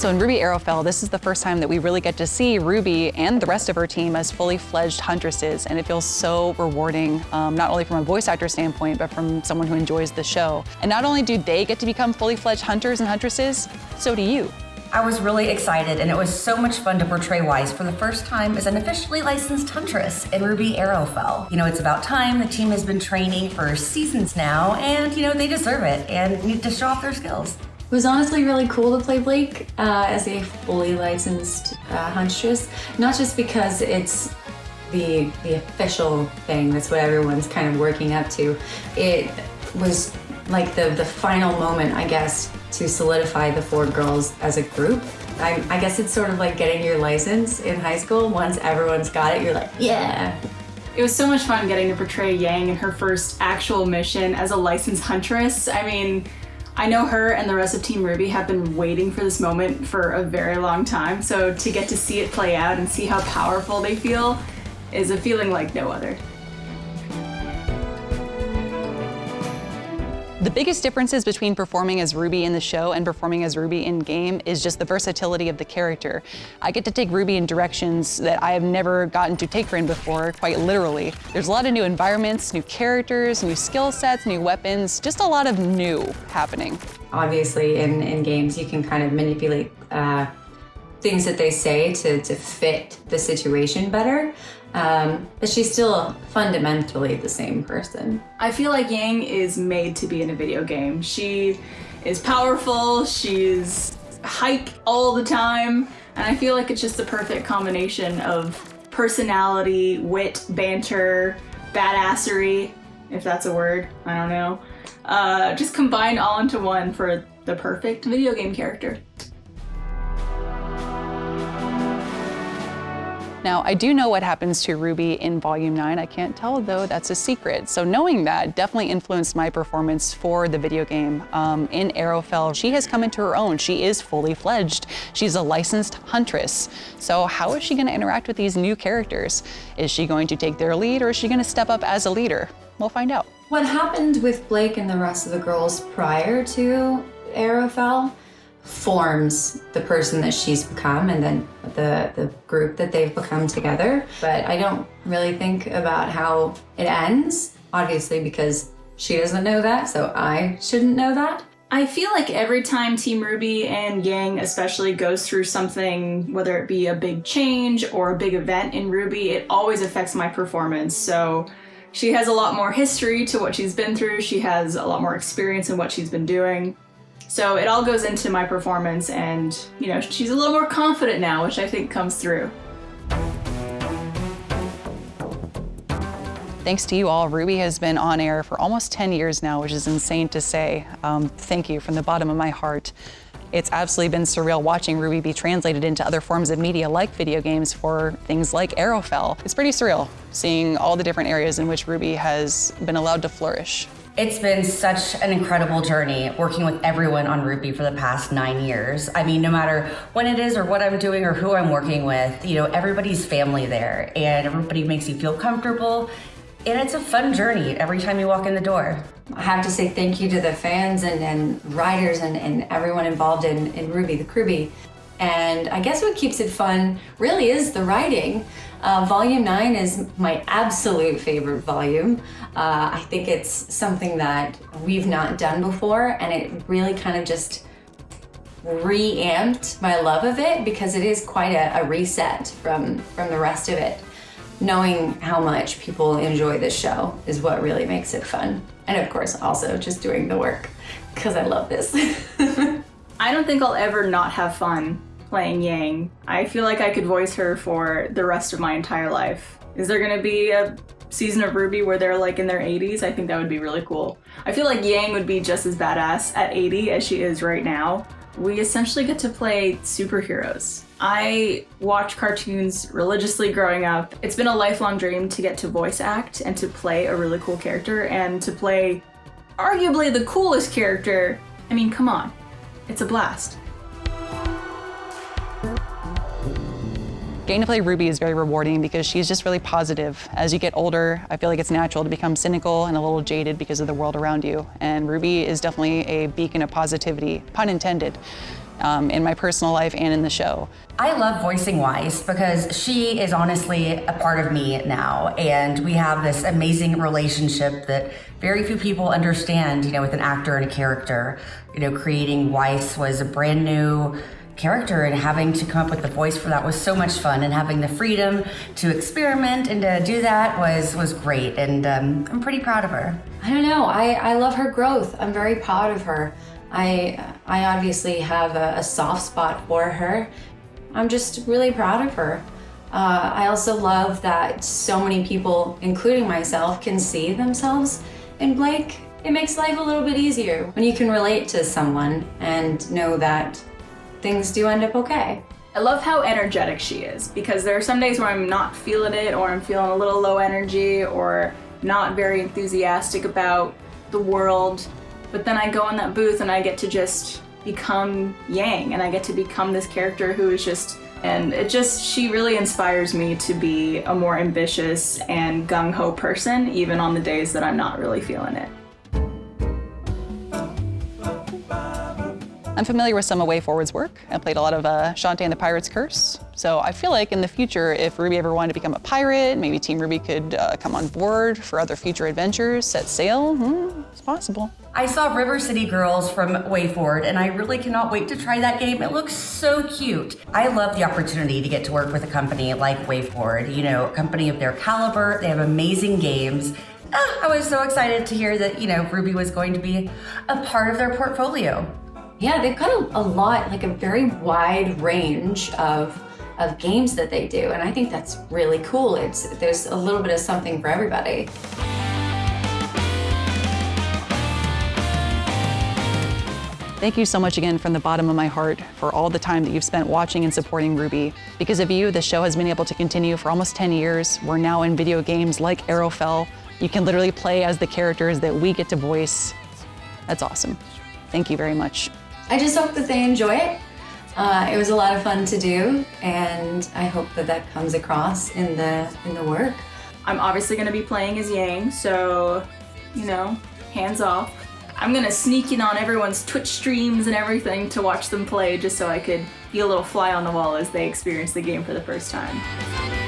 So in RWBY Arrowfell, this is the first time that we really get to see Ruby and the rest of her team as fully fledged huntresses, and it feels so rewarding, um, not only from a voice actor standpoint, but from someone who enjoys the show. And not only do they get to become fully fledged hunters and huntresses, so do you. I was really excited, and it was so much fun to portray Weiss for the first time as an officially licensed huntress in RWBY Arrowfell. You know, it's about time. The team has been training for seasons now, and, you know, they deserve it and need to show off their skills. It was honestly really cool to play Blake uh, as a fully licensed uh, huntress, not just because it's the the official thing. That's what everyone's kind of working up to. It was like the the final moment, I guess, to solidify the four girls as a group. I, I guess it's sort of like getting your license in high school. Once everyone's got it, you're like, yeah. It was so much fun getting to portray Yang in her first actual mission as a licensed huntress. I mean, I know her and the rest of Team Ruby have been waiting for this moment for a very long time, so to get to see it play out and see how powerful they feel is a feeling like no other. The biggest differences between performing as Ruby in the show and performing as Ruby in game is just the versatility of the character. I get to take Ruby in directions that I have never gotten to take her in before, quite literally. There's a lot of new environments, new characters, new skill sets, new weapons, just a lot of new happening. Obviously, in, in games, you can kind of manipulate uh, things that they say to, to fit the situation better. Um, but she's still fundamentally the same person. I feel like Yang is made to be in a video game. She is powerful, she's hype all the time, and I feel like it's just the perfect combination of personality, wit, banter, badassery, if that's a word, I don't know. Uh, just combined all into one for the perfect video game character. Now, I do know what happens to Ruby in Volume 9. I can't tell, though, that's a secret. So knowing that definitely influenced my performance for the video game. Um, in Arrowfell, she has come into her own. She is fully fledged. She's a licensed huntress. So how is she going to interact with these new characters? Is she going to take their lead, or is she going to step up as a leader? We'll find out. What happened with Blake and the rest of the girls prior to Arrowfell forms the person that she's become and then the, the group that they've become together. But I don't really think about how it ends, obviously because she doesn't know that, so I shouldn't know that. I feel like every time Team Ruby and Yang especially goes through something, whether it be a big change or a big event in RWBY, it always affects my performance. So she has a lot more history to what she's been through. She has a lot more experience in what she's been doing. So it all goes into my performance and, you know, she's a little more confident now, which I think comes through. Thanks to you all, RWBY has been on air for almost 10 years now, which is insane to say. Um, thank you from the bottom of my heart. It's absolutely been surreal watching RWBY be translated into other forms of media like video games for things like Arrowfell. It's pretty surreal seeing all the different areas in which RWBY has been allowed to flourish. It's been such an incredible journey working with everyone on RWBY for the past nine years. I mean, no matter when it is or what I'm doing or who I'm working with, you know, everybody's family there and everybody makes you feel comfortable. And it's a fun journey every time you walk in the door. I have to say thank you to the fans and, and writers and, and everyone involved in, in RWBY, the Crewbie. And I guess what keeps it fun really is the writing. Uh, volume 9 is my absolute favorite volume. Uh, I think it's something that we've not done before and it really kind of just re-amped my love of it because it is quite a, a reset from, from the rest of it. Knowing how much people enjoy this show is what really makes it fun. And of course, also just doing the work because I love this. I don't think I'll ever not have fun playing Yang. I feel like I could voice her for the rest of my entire life. Is there gonna be a season of RWBY where they're like in their 80s? I think that would be really cool. I feel like Yang would be just as badass at 80 as she is right now. We essentially get to play superheroes. I watch cartoons religiously growing up. It's been a lifelong dream to get to voice act and to play a really cool character and to play arguably the coolest character. I mean, come on, it's a blast. Getting to play Ruby is very rewarding because she's just really positive. As you get older, I feel like it's natural to become cynical and a little jaded because of the world around you. And Ruby is definitely a beacon of positivity, pun intended. um, in my personal life and in the show. I love voicing Weiss because she is honestly a part of me now. And we have this amazing relationship that very few people understand, you know, with an actor and a character. You know, creating Weiss was a brand new character and having to come up with the voice for that was so much fun and having the freedom to experiment and to do that was was great and um, I'm pretty proud of her. I don't know. I, I love her growth. I'm very proud of her. I I obviously have a, a soft spot for her. I'm just really proud of her. Uh, I also love that so many people, including myself, can see themselves in Blake. It makes life a little bit easier when you can relate to someone and know that things do end up okay. I love how energetic she is because there are some days where I'm not feeling it or I'm feeling a little low energy or not very enthusiastic about the world. But then I go in that booth and I get to just become Yang and I get to become this character who is just and it just she really inspires me to be a more ambitious and gung-ho person even on the days that I'm not really feeling it. I'm familiar with some of WayForward's work. I played a lot of uh, Shantae and the Pirate's Curse. So I feel like in the future, if Ruby ever wanted to become a pirate, maybe Team Ruby could uh, come on board for other future adventures, set sail. Hmm, it's possible. I saw River City Girls from WayForward, and I really cannot wait to try that game. It looks so cute. I love the opportunity to get to work with a company like WayForward, you know, a company of their caliber. They have amazing games. Ah, I was so excited to hear that, you know, RWBY was going to be a part of their portfolio. Yeah, they've got a, a lot, like a very wide range of of games that they do, and I think that's really cool. It's there's a little bit of something for everybody. Thank you so much again from the bottom of my heart for all the time that you've spent watching and supporting RWBY. Because of you, the show has been able to continue for almost 10 years. We're now in video games like Arrowfell. You can literally play as the characters that we get to voice. That's awesome. Thank you very much. I just hope that they enjoy it. Uh, it was a lot of fun to do, and I hope that that comes across in the in the work. I'm obviously going to be playing as Yang, so you know, hands off. I'm gonna sneak in on everyone's Twitch streams and everything to watch them play just so I could be a little fly on the wall as they experience the game for the first time.